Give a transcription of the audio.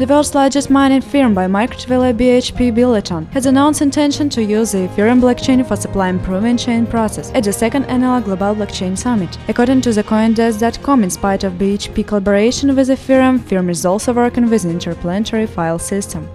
The world's largest mining firm by market value BHP Billiton has announced intention to use the Ethereum blockchain for supply improvement chain process at the second annual Global Blockchain Summit. According to the CoinDesk.com, in spite of BHP collaboration with Ethereum, firm is also working with an interplanetary file system.